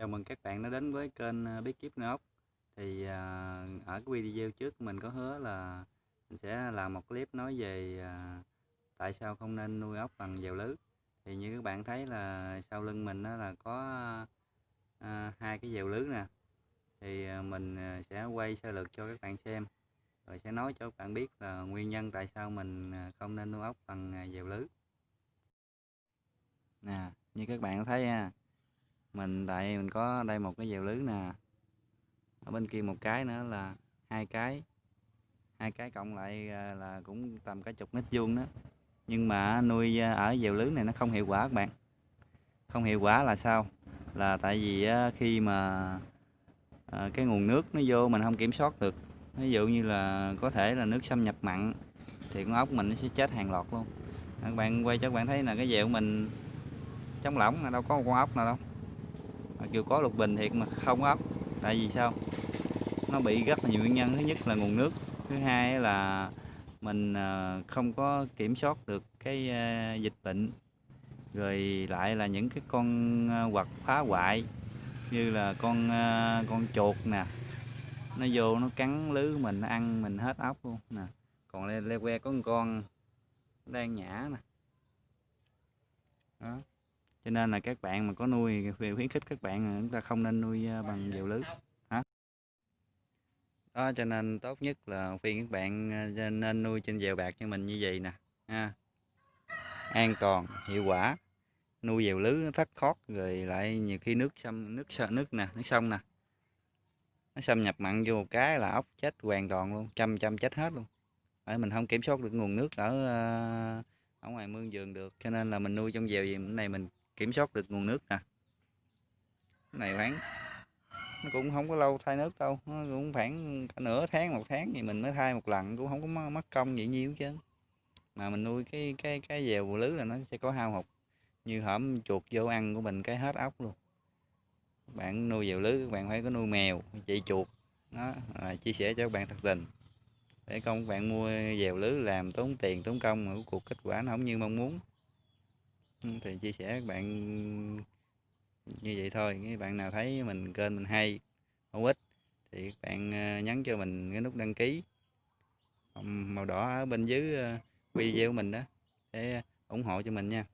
Chào mừng các bạn đã đến với kênh ờ, Bí kíp nuôi ốc. Thì ờ, ở cái video trước mình có hứa là mình sẽ làm một clip nói về ờ, tại sao không nên nuôi ốc bằng dèo lưới. Thì như các bạn thấy là sau lưng mình đó là có hai cái dèo lưới nè. Thì mình sẽ quay sơ lược cho các bạn xem. Rồi sẽ nói cho các bạn biết là nguyên nhân tại sao mình không nên nuôi ốc bằng dèo lưới. Nè, như các bạn thấy ha mình tại mình có đây một cái dèo lưới nè. Ở bên kia một cái nữa là hai cái. Hai cái cộng lại à, là cũng tầm cả chục mét vuông đó. Nhưng mà nuôi à, ở dèo lưới này nó không hiệu quả các bạn. Không hiệu quả là sao? Là tại vì khi mà à, cái nguồn nước nó vô mình không kiểm soát được. Ví dụ như là có thể là nước xâm nhập mặn thì con ốc mình nó sẽ chết hàng loạt luôn. Các bạn quay cho các bạn thấy là cái dèo của mình trong lỏng là đâu có một con ốc nào đâu mặc dù có lục bình thiệt mà không ốc. Tại vì sao? Nó bị rất là nhiều nguyên nhân. Thứ nhất là nguồn nước. Thứ hai là mình ờ, không có kiểm soát được cái ờ, dịch bệnh. Rồi lại là những cái con ờ, vật phá hoại như là con con chuột nè. Nó vô nó cắn lưới mình nó ăn mình hết ốc luôn nè. Còn lê, que có một con đang nhả nè cho nên là các bạn mà có nuôi khuyến khích các bạn chúng ta không nên nuôi à, bằng dèo lưới, hả? Đó, cho nên tốt nhất là khuyên các bạn à, nên nuôi trên dèo bạc như mình như vậy nè, ha. An toàn, hiệu quả, nuôi dèo lưới nó thất thoát rồi lại nhiều khi nước xâm, nước sợ nước nè, nước sông nè. Nó xâm nhập mặn vô một cái là ốc chết hoàn toàn luôn, trăm trăm chết hết luôn. Ở mình không kiểm soát được nguồn nước ở à, ở ngoài mương vườn được, cho nên là mình nuôi trong dèo gì này mình kiểm soát được nguồn nước nè. Cái này khoảng nó cũng không có lâu thay nước đâu, nó cũng khoảng cả nửa tháng, một tháng thì mình mới thay một lần, cũng không có mất công vậy nhiêu chứ. Mà mình nuôi cái cái cái dèo lưới là nó sẽ có hao hụt, như hổm chuột vô ăn của mình cái hết ốc luôn. Bạn nuôi dèo lưới các bạn phải có nuôi mèo chạy chuột, đó chia sẻ cho các bạn thật tình. Để không các bạn mua dèo lưới làm tốn tiền, tốn công mà cuộc kết quả nó không như mong muốn. Ừ, thì chia sẻ các bạn như vậy thôi. Các bạn nào thấy mình kênh mình hay, hữu ích, thì các bạn ờ, nhấn cho mình cái nút đăng ký. Màu đỏ ở bên dưới ờ, video của mình đó, để ủng hộ cho mình nha.